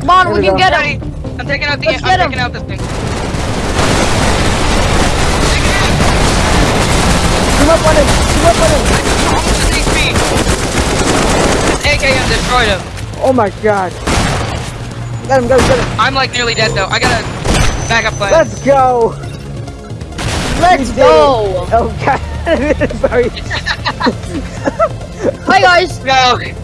Come on, Here we we can go. get him. I'm taking out the. Let's I'm get him. out this thing. Come up on him! Come up on him! This AKM destroyed him. Oh my god. Get him, get him, get him. I'm like nearly dead though. I got a backup plan. Let's go! Let's go. Oh god. Sorry. Hi guys. go.